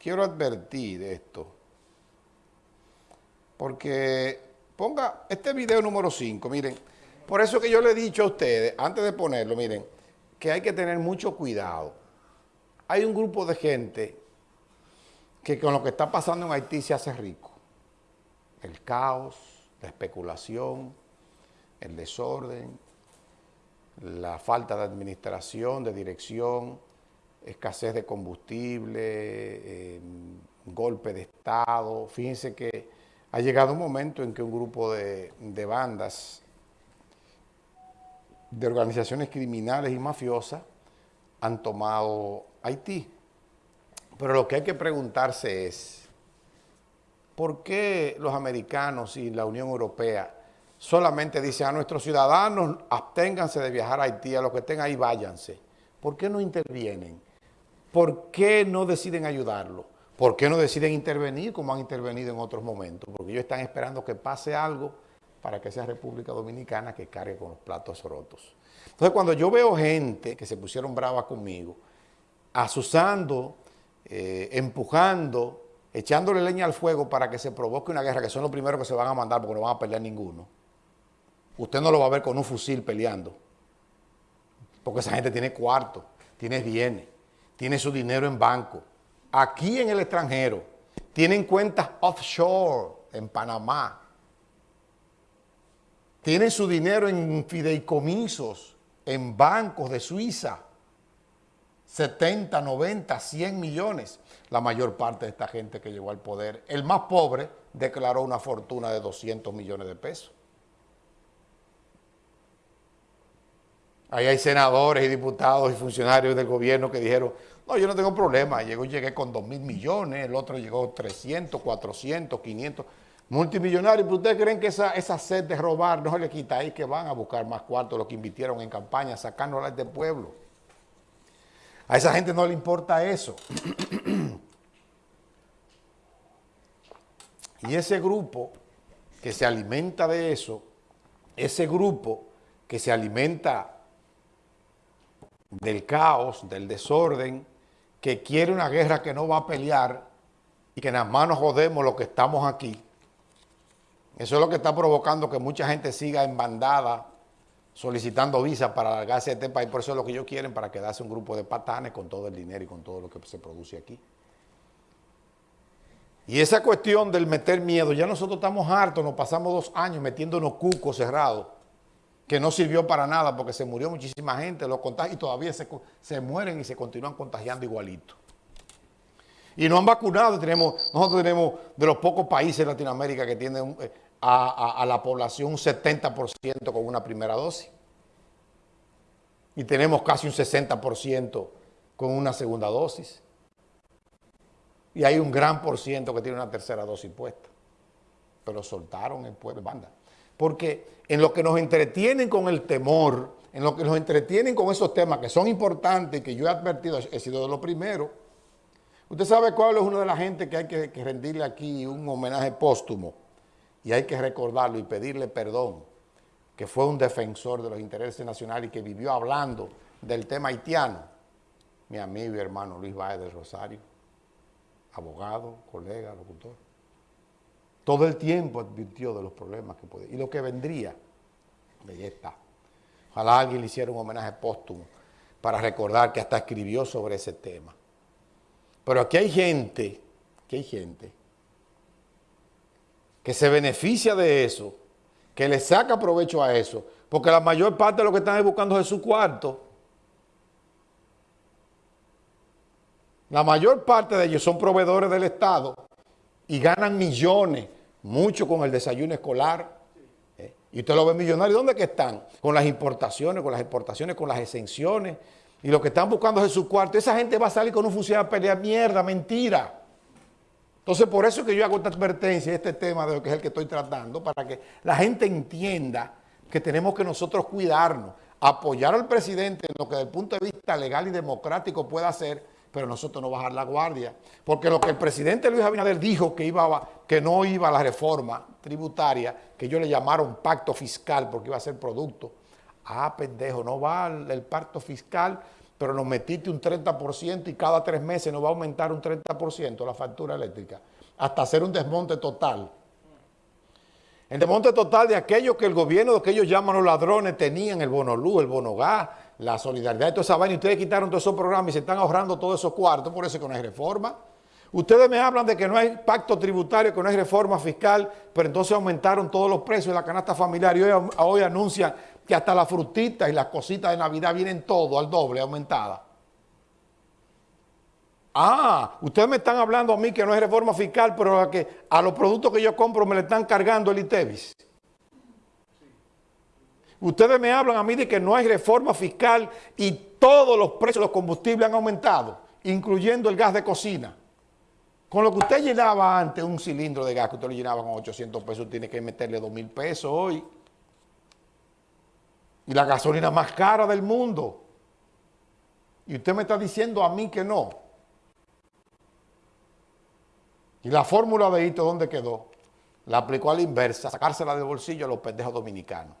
quiero advertir esto, porque ponga este video número 5, miren, por eso que yo le he dicho a ustedes, antes de ponerlo, miren, que hay que tener mucho cuidado. Hay un grupo de gente que con lo que está pasando en Haití se hace rico. El caos, la especulación, el desorden, la falta de administración, de dirección, escasez de combustible, em, golpe de Estado. Fíjense que ha llegado un momento en que un grupo de, de bandas, de organizaciones criminales y mafiosas, han tomado Haití. Pero lo que hay que preguntarse es, ¿por qué los americanos y la Unión Europea solamente dicen a nuestros ciudadanos, absténganse de viajar a Haití, a los que estén ahí váyanse? ¿Por qué no intervienen? ¿Por qué no deciden ayudarlo? ¿Por qué no deciden intervenir como han intervenido en otros momentos? Porque ellos están esperando que pase algo para que sea República Dominicana que cargue con los platos rotos. Entonces, cuando yo veo gente que se pusieron bravas conmigo, asusando, eh, empujando, echándole leña al fuego para que se provoque una guerra, que son los primeros que se van a mandar porque no van a pelear ninguno, usted no lo va a ver con un fusil peleando, porque esa gente tiene cuarto, tiene bienes, tiene su dinero en banco. Aquí en el extranjero, tienen cuentas offshore en Panamá. Tienen su dinero en fideicomisos, en bancos de Suiza. 70, 90, 100 millones. La mayor parte de esta gente que llegó al poder, el más pobre, declaró una fortuna de 200 millones de pesos. Ahí hay senadores y diputados y funcionarios del gobierno que dijeron, no, yo no tengo problema, llegó, llegué con 2 mil millones, el otro llegó 300, 400, 500, multimillonarios, pero ustedes creen que esa, esa sed de robar no se le quita ahí que van a buscar más cuartos los que invirtieron en campaña, sacándolas del pueblo. A esa gente no le importa eso. y ese grupo que se alimenta de eso, ese grupo que se alimenta del caos, del desorden, que quiere una guerra que no va a pelear y que en las manos jodemos los que estamos aquí. Eso es lo que está provocando que mucha gente siga en bandada solicitando visa para largarse de este país. Por eso es lo que ellos quieren, para quedarse un grupo de patanes con todo el dinero y con todo lo que se produce aquí. Y esa cuestión del meter miedo, ya nosotros estamos hartos, nos pasamos dos años metiéndonos cucos cerrados que no sirvió para nada porque se murió muchísima gente, los contagios y todavía se, se mueren y se continúan contagiando igualito. Y no han vacunado, tenemos, nosotros tenemos de los pocos países de Latinoamérica que tienen eh, a, a, la población un 70% con una primera dosis. Y tenemos casi un 60% con una segunda dosis. Y hay un gran por ciento que tiene una tercera dosis puesta. Pero soltaron el pueblo, banda porque en lo que nos entretienen con el temor, en lo que nos entretienen con esos temas que son importantes y que yo he advertido, he sido de los primeros, usted sabe cuál es uno de la gente que hay que, que rendirle aquí un homenaje póstumo y hay que recordarlo y pedirle perdón, que fue un defensor de los intereses nacionales y que vivió hablando del tema haitiano, mi amigo y hermano Luis Báez del Rosario, abogado, colega, locutor todo el tiempo advirtió de los problemas que podía. Y lo que vendría, ahí está. Ojalá alguien le hiciera un homenaje póstumo para recordar que hasta escribió sobre ese tema. Pero aquí hay gente, que hay gente, que se beneficia de eso, que le saca provecho a eso, porque la mayor parte de lo que están buscando es su cuarto. La mayor parte de ellos son proveedores del Estado y ganan millones mucho con el desayuno escolar. ¿eh? Y usted lo ve millonario, ¿dónde que están? Con las importaciones, con las exportaciones, con las exenciones. Y lo que están buscando es su cuarto. Esa gente va a salir con un funcionario a pelear mierda, mentira. Entonces, por eso es que yo hago esta advertencia, este tema de lo que es el que estoy tratando, para que la gente entienda que tenemos que nosotros cuidarnos, apoyar al presidente en lo que desde el punto de vista legal y democrático pueda hacer, pero nosotros no bajar la guardia. Porque lo que el presidente Luis Abinader dijo que, iba que no iba a la reforma tributaria, que ellos le llamaron pacto fiscal porque iba a ser producto. Ah, pendejo, no va el, pacto fiscal pero nos metiste un 30% y cada tres meses nos va a aumentar un 30% la factura eléctrica, hasta hacer un desmonte total. El desmonte total de aquello que el gobierno, de que ellos llaman los ladrones, tenían el bono luz, el bono la solidaridad y toda esa vaina, ustedes quitaron todos esos programas y se están ahorrando todos esos cuartos, por eso que no hay reforma. Ustedes me hablan de que no hay pacto tributario, que no hay reforma fiscal, pero entonces aumentaron todos los precios de la canasta familiar y hoy, hoy anuncian que hasta las frutitas y las cositas de Navidad vienen todo al doble, aumentada. Ah, ustedes me están hablando a mí que no hay reforma fiscal, pero a, que a los productos que yo compro me le están cargando el ITEVIS. Ustedes me hablan a mí de que no hay reforma fiscal y todos los precios de los combustibles han aumentado, incluyendo el gas de cocina. Con lo que usted llenaba antes un cilindro de gas, que usted lo llenaba con 800 pesos, tiene que meterle 2 mil pesos hoy. Y la gasolina más cara del mundo. Y usted me está diciendo a mí que no. Y la fórmula de hito, ¿dónde quedó? La aplicó a la inversa, sacársela del bolsillo a los pendejos dominicanos.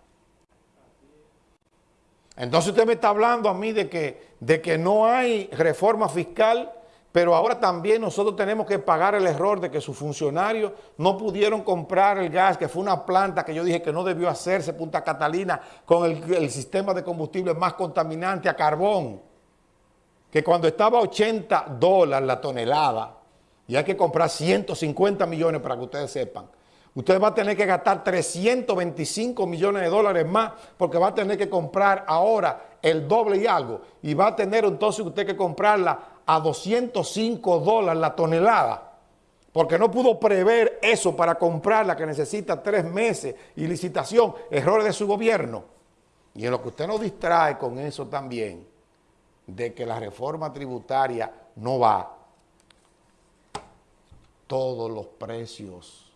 Entonces usted me está hablando a mí de que, de que no hay reforma fiscal pero ahora también nosotros tenemos que pagar el error de que sus funcionarios no pudieron comprar el gas, que fue una planta que yo dije que no debió hacerse, Punta Catalina, con el, sistema de combustible más contaminante a carbón. Que cuando estaba a 80 dólares la tonelada, y hay que comprar 150 millones para que ustedes sepan, usted va a tener que gastar 325 millones de dólares más porque va a tener que comprar ahora el doble y algo. Y va a tener entonces usted que comprarla a 205 dólares la tonelada, porque no pudo prever eso para comprarla que necesita tres meses y licitación, errores de su gobierno. Y en lo que usted nos distrae con eso también, de que la reforma tributaria no va, todos los precios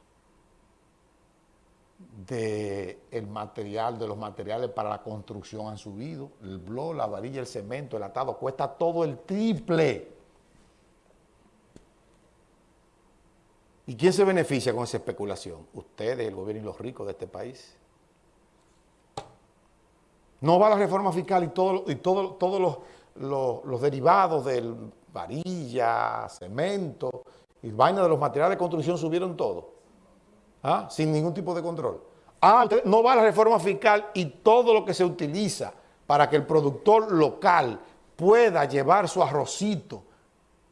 del material, de los materiales para la construcción han subido. El blog, la varilla, el cemento, el atado, cuesta todo el triple. ¿Y quién se beneficia con esa especulación? Ustedes, el gobierno y los ricos de este país. No va la reforma fiscal y todos y todos los, derivados del varilla, cemento y vaina de los materiales de construcción subieron todo. ¿Ah? Sin ningún tipo de control. Ah, no va la reforma fiscal y todo lo que se utiliza para que el productor local pueda llevar su arrocito,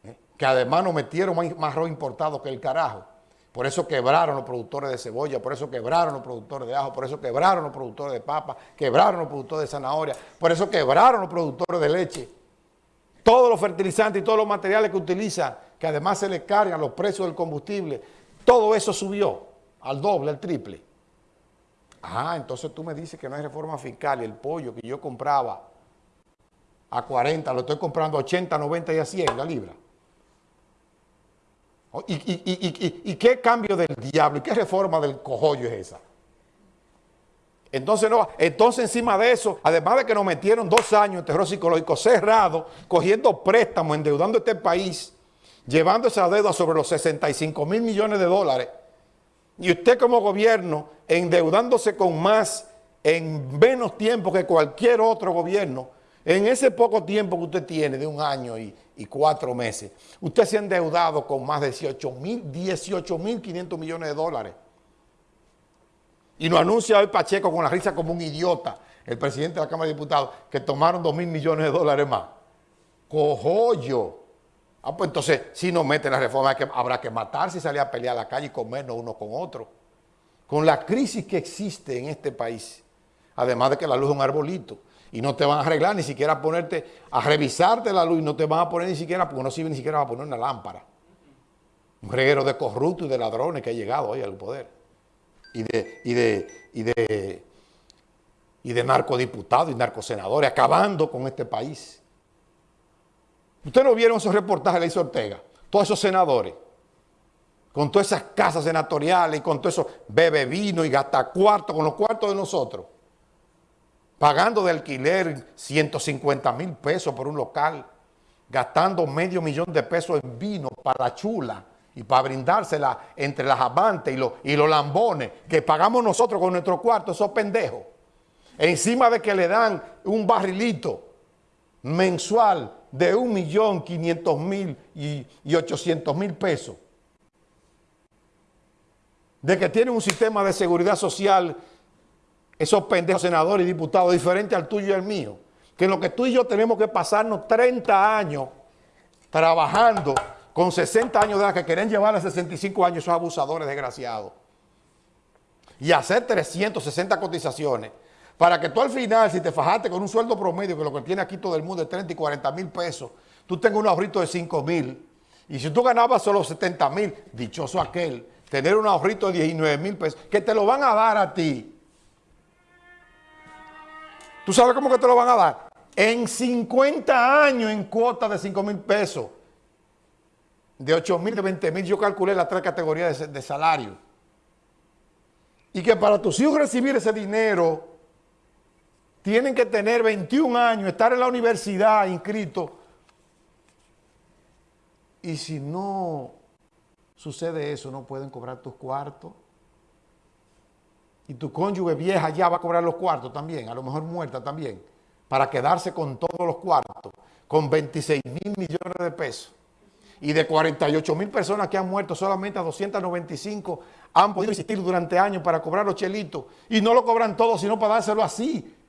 ¿eh? que además nos metieron más, arroz importado que el carajo. Por eso quebraron los productores de cebolla, por eso quebraron los productores de ajo, por eso quebraron los productores de papa, quebraron los productores de zanahoria, por eso quebraron los productores de leche. Todos los fertilizantes y todos los materiales que utilizan, que además se les cargan los precios del combustible, todo eso subió al doble, al triple. Ah, entonces tú me dices que no hay reforma fiscal y el pollo que yo compraba a 40, lo estoy comprando a 80, 90 y a 100 la libra. ¿Y, qué cambio del diablo y qué reforma del cojollo es esa? Entonces, no, entonces encima de eso, además de que nos metieron dos años en terror psicológico cerrado, cogiendo préstamos, endeudando este país, llevando esa deuda sobre los 65 mil millones de dólares, y usted como gobierno endeudándose con más en menos tiempo que cualquier otro gobierno, en ese poco tiempo que usted tiene, de un año y, cuatro meses, usted se ha endeudado con más de 18 mil, 18 mil 500 millones de dólares. Y nos anuncia hoy Pacheco con la risa como un idiota, el presidente de la Cámara de Diputados, que tomaron 2 mil millones de dólares más. Cojollo. Ah, pues entonces, si no meten la reforma, habrá que matarse y salir a pelear a la calle y comernos uno con otro. Con la crisis que existe en este país, además de que la luz es un arbolito, y no te van a arreglar ni siquiera a ponerte, a revisarte la luz y no te van a poner ni siquiera, porque no sirve ni siquiera a poner una lámpara. Un reguero de corruptos y de ladrones que ha llegado hoy al poder. Y de, y de, y de, y de narcodiputados y narcosenadores acabando con este país. Ustedes no vieron esos reportajes de Ley Ortega, todos esos senadores, con todas esas casas senatoriales y con todo eso bebe vino y gasta cuartos, con los cuartos de nosotros. Pagando de alquiler 150 mil pesos por un local, gastando medio millón de pesos en vino para la chula y para brindársela entre las amantes y los, y los lambones que pagamos nosotros con nuestro cuarto, esos pendejos. Encima de que le dan un barrilito mensual de 1.500.000 y, y 800.000 pesos. De que tienen un sistema de seguridad social, esos pendejos senadores y diputados, diferente al tuyo y al mío. Que lo que tú y yo tenemos que pasarnos 30 años trabajando con 60 años de edad que quieren llevar a 65 años esos abusadores desgraciados. Y hacer 360 cotizaciones para que tú al final, si te fajaste con un sueldo promedio, que lo que tiene aquí todo el mundo es 30 y 40 mil pesos, tú tengas un ahorrito de 5 mil. Y si tú ganabas solo 70 mil, dichoso aquel, tener un ahorrito de 19 mil pesos, que te lo van a dar a ti. ¿Tú sabes cómo que te lo van a dar? En 50 años en cuota de 5 mil pesos de 8 mil, de 20 mil, yo calculé las tres categorías de, salario. Y que para tus hijos recibir ese dinero, tienen que tener 21 años, estar en la universidad inscrito. Y si no sucede eso, no pueden cobrar tus cuartos. Y tu cónyuge vieja ya va a cobrar los cuartos también, a lo mejor muerta también, para quedarse con todos los cuartos, con 26 mil millones de pesos y de 48 mil personas que han muerto, solamente a 295 han podido existir durante años para cobrar los chelitos. Y no lo cobran todos, sino para dárselo así.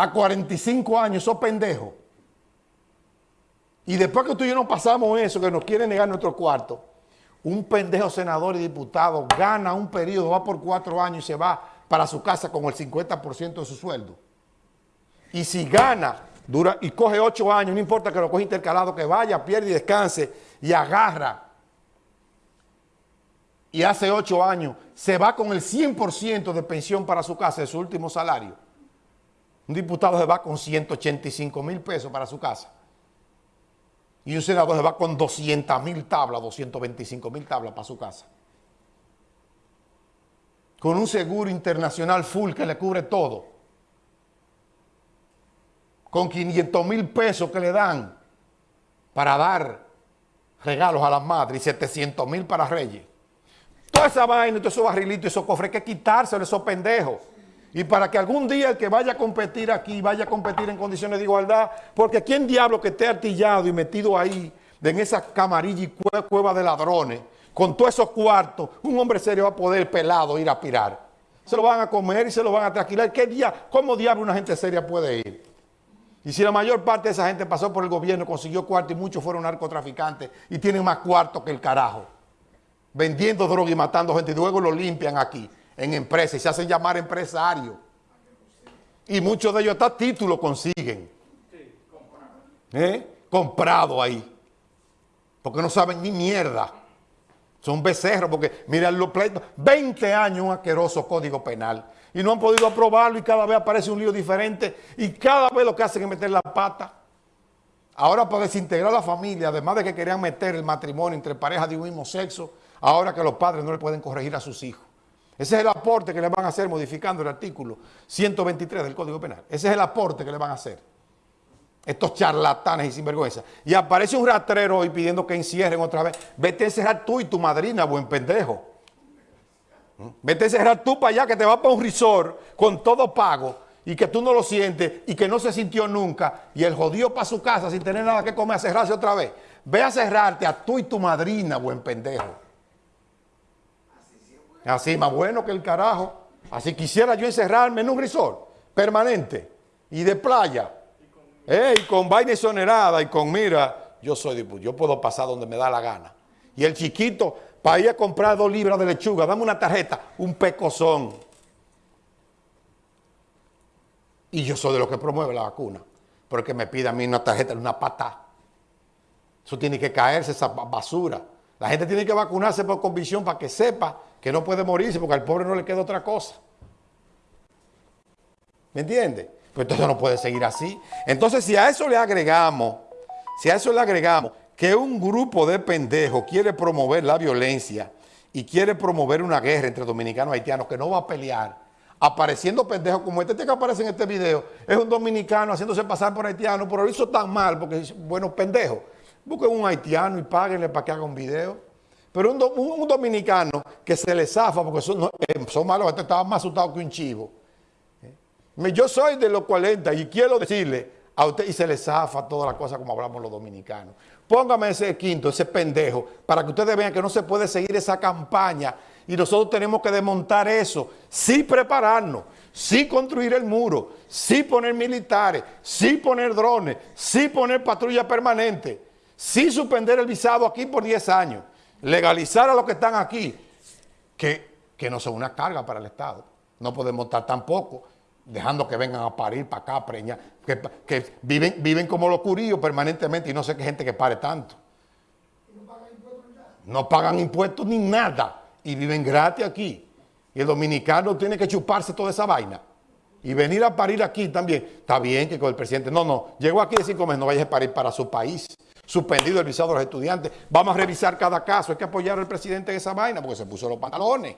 A 45 años, esos pendejos. Y después que tú y yo no pasamos eso, que nos quieren negar nuestro cuarto, un pendejo senador y diputado gana un periodo, va por cuatro años y se va para su casa con el 50% de su sueldo. Y si gana dura y coge ocho años, no importa que lo coge intercalado, que vaya, pierde y descanse y agarra y hace ocho años se va con el 100% de pensión para su casa, de su último salario. Un diputado se va con 185 mil pesos para su casa. Y un senador se va con 200 mil tablas, 225 mil tablas para su casa. Con un seguro internacional full que le cubre todo con 500 mil pesos que le dan para dar regalos a las madres y 700 mil para reyes. Toda esa vaina, todos esos barrilitos, esos cofres, hay que quitárselo esos pendejos. Y para que algún día el que vaya a competir aquí, vaya a competir en condiciones de igualdad, porque ¿quién diablo que esté artillado y metido ahí, en esa camarilla y cueva de ladrones, con todos esos cuartos, un hombre serio va a poder pelado ir a aspirar? Se lo van a comer y se lo van a tranquilar. ¿Qué día, ¿Cómo diablo una gente seria puede ir? Y si la mayor parte de esa gente pasó por el gobierno, consiguió cuarto y muchos fueron narcotraficantes y tienen más cuarto que el carajo, vendiendo droga y matando gente y luego lo limpian aquí en empresas y se hacen llamar empresarios. Y muchos de ellos hasta título consiguen. ¿Eh? Comprado ahí. Porque no saben ni mierda. Son becerros porque, mira los pleitos, 20 años un asqueroso código penal y no han podido aprobarlo y cada vez aparece un lío diferente y cada vez lo que hacen es meter la pata. Ahora para desintegrar la familia, además de que querían meter el matrimonio entre parejas de un mismo sexo, ahora que los padres no le pueden corregir a sus hijos. Ese es el aporte que le van a hacer modificando el artículo 123 del Código Penal. Ese es el aporte que le van a hacer. Estos charlatanes y sinvergüenza. Y aparece un rastrero hoy pidiendo que encierren otra vez. Vete a encerrar tú y tu madrina, buen pendejo. Vete a cerrar tú para allá que te va para un resort con todo pago y que tú no lo sientes y que no se sintió nunca y el jodido para su casa sin tener nada que comer a cerrarse otra vez. Ve a cerrarte a tú y tu madrina, buen pendejo. Así más bueno que el carajo. Así quisiera yo encerrarme en un resort permanente y de playa. Y con vaina exonerada y con mira, yo soy yo puedo pasar donde me da la gana. Y el chiquito para ir a comprar dos libras de lechuga, dame una tarjeta, un pecozón. Y yo soy de los que promueve la vacuna. Pero que me pida a mí una tarjeta, una pata. Eso tiene que caerse, esa basura. La gente tiene que vacunarse por convicción para que sepa que no puede morirse porque al pobre no le queda otra cosa. ¿Me entiende? Pues entonces no puede seguir así. Entonces si a eso le agregamos, si a eso le agregamos que un grupo de pendejos quiere promover la violencia y quiere promover una guerra entre dominicanos y haitianos que no va a pelear, apareciendo pendejos como este, este que aparece en este video, es un dominicano haciéndose pasar por haitiano, pero lo hizo tan mal porque es bueno pendejo. Busquen un haitiano y páguenle para que haga un video. Pero un, dominicano que se le zafa porque son, eh, son malos, este estaba más asustado que un chivo. ¿eh? Yo soy de los 40 y quiero decirle a usted, y se le zafa toda la cosa como hablamos los dominicanos. Póngame ese quinto, ese pendejo, para que ustedes vean que no se puede seguir esa campaña y nosotros tenemos que desmontar eso, sí prepararnos, sí construir el muro, sí poner militares, sí poner drones, sí poner patrulla permanente, sí suspender el visado aquí por 10 años, legalizar a los que están aquí, que, que no son una carga para el Estado. No podemos estar tampoco dejando que vengan a parir para acá, preñar, que, que, viven, viven como los curíos permanentemente y no sé qué gente que pare tanto. No pagan impuestos ni nada y viven gratis aquí. Y el dominicano tiene que chuparse toda esa vaina. Y venir a parir aquí también. Está bien que con el presidente, no, no, llegó aquí de cinco meses, no vayas a parir para su país. Suspendido el visado de los estudiantes. Vamos a revisar cada caso. Hay que apoyar al presidente en esa vaina porque se puso los pantalones.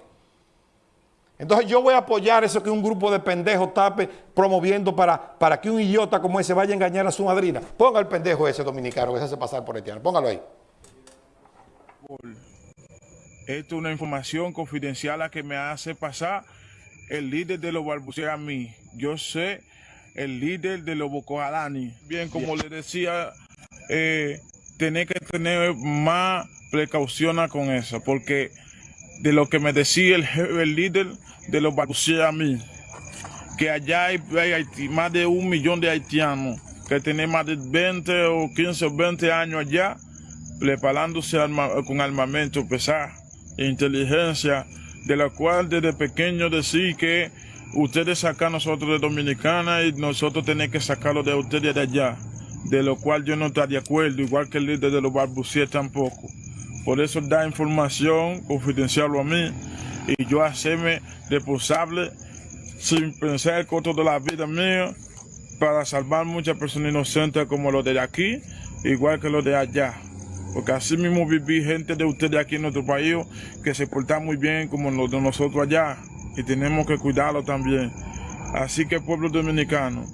Entonces yo voy a apoyar eso que un grupo de pendejos tape promoviendo para, para que un idiota como ese vaya a engañar a su madrina. Ponga el pendejo ese dominicano que se hace pasar por haitiano. Póngalo ahí. Esto es una información confidencial a que me hace pasar el líder de los balbuceos a mí. Yo sé el líder de los Boko Bien, como le decía, eh, tener que tener más precaución con eso, porque de lo que me decía el, líder de los balbuceos a mí, que allá hay, más de un millón de haitianos que tienen más de 20 o 15 o 20 años allá preparándose con armamento pesado e inteligencia, de la cual desde pequeño decir que ustedes sacan nosotros de Dominicana y nosotros tenemos que sacarlo de ustedes de allá, de lo cual yo no estoy de acuerdo, igual que el líder de los barbuciers tampoco. Por eso da información confidencial a mí y yo hacerme responsable sin pensar el costo de la vida mía para salvar muchas personas inocentes como los de aquí, igual que los de allá. Porque así mismo viví gente de ustedes aquí en nuestro país que se portan muy bien como los de nosotros allá y tenemos que cuidarlo también. Así que pueblo dominicano,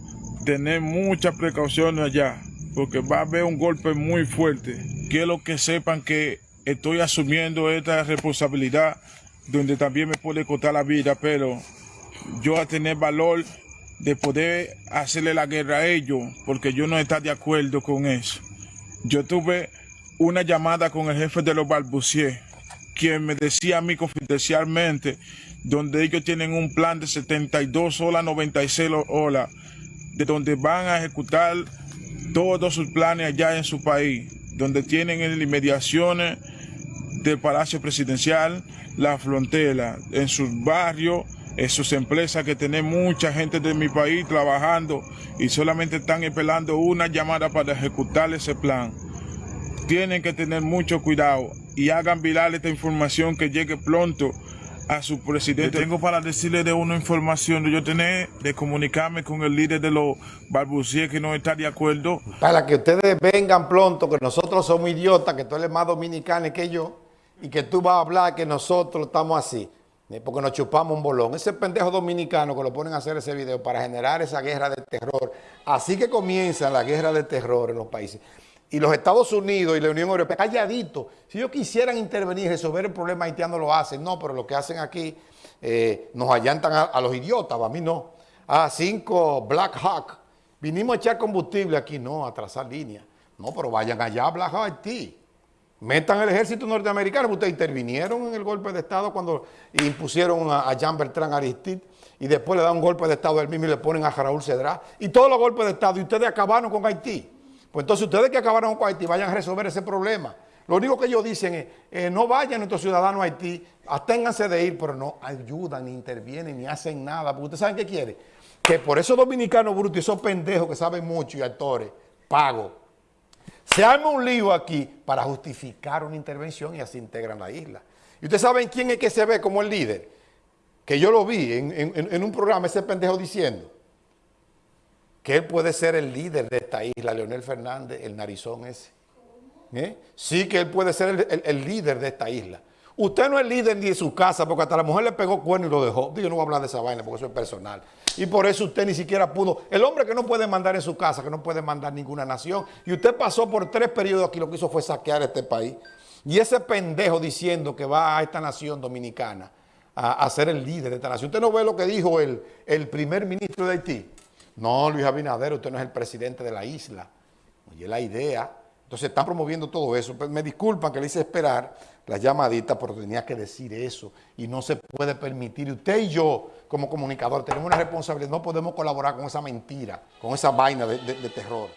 tener muchas precauciones allá porque va a haber un golpe muy fuerte. Quiero que sepan que estoy asumiendo esta responsabilidad donde también me puede costar la vida, pero yo a tener valor de poder hacerle la guerra a ellos, porque yo no estoy de acuerdo con eso. Yo tuve una llamada con el jefe de los balbuciers, quien me decía a mí confidencialmente, donde ellos tienen un plan de 72 horas, 96 horas, de donde van a ejecutar todos sus planes allá en su país, donde tienen inmediaciones del Palacio Presidencial, la frontera, en sus barrios, en sus empresas que tienen mucha gente de mi país trabajando y solamente están esperando una llamada para ejecutar ese plan. Tienen que tener mucho cuidado y hagan viral esta información que llegue pronto a su presidente. tengo para decirle de una información yo tenía de comunicarme con el líder de los balbuciers que no está de acuerdo. Para que ustedes vengan pronto, que nosotros somos idiotas, que tú eres más dominicano que yo, y que tú vas a hablar que nosotros estamos así, eh, porque nos chupamos un bolón. Ese pendejo dominicano que lo ponen a hacer ese video para generar esa guerra de terror. Así que comienza la guerra de terror en los países y los Estados Unidos y la Unión Europea, calladito, si ellos quisieran intervenir y resolver el problema haitiano lo hacen, no, pero lo que hacen aquí eh, nos allantan a, los idiotas, a mí no. A cinco Black Hawk, vinimos a echar combustible aquí, no, a trazar línea. No, pero vayan allá a Black Hawk, Haití. Metan el ejército norteamericano, ustedes intervinieron en el golpe de Estado cuando impusieron a, Jean Bertrand Aristide y después le dan un golpe de Estado al mismo y le ponen a Raúl Cedrá. Y todos los golpes de Estado, y ustedes acabaron con Haití. Pues entonces ustedes que acabaron con Haití vayan a resolver ese problema. Lo único que ellos dicen es, eh, no vayan nuestros ciudadanos a Haití, aténganse de ir, pero no ayudan, ni intervienen, ni hacen nada. Porque ustedes saben qué quiere. Que por esos dominicanos brutos y esos pendejos que saben mucho y actores, pago, se arma un lío aquí para justificar una intervención y así integran la isla. Y ustedes saben quién es que se ve como el líder. Que yo lo vi en un programa, ese pendejo diciendo que él puede ser el líder de esta isla, Leonel Fernández, el narizón ese. ¿Eh? Sí que él puede ser el, líder de esta isla. Usted no es líder ni de su casa, porque hasta la mujer le pegó cuerno y lo dejó. Digo, no voy a hablar de esa vaina, porque eso es personal. Y por eso usted ni siquiera pudo. El hombre que no puede mandar en su casa, que no puede mandar ninguna nación. Y usted pasó por tres periodos aquí, lo que hizo fue saquear este país. Y ese pendejo diciendo que va a esta nación dominicana a, ser el líder de esta nación. ¿Usted no ve lo que dijo el, el primer ministro de Haití? No, Luis Abinader, usted no es el presidente de la isla. Oye, la idea. Entonces están promoviendo todo eso. Pues, me disculpan que le hice esperar la llamadita, pero tenía que decir eso. Y no se puede permitir. Usted y yo, como comunicador, tenemos una responsabilidad. No podemos colaborar con esa mentira, con esa vaina de terror.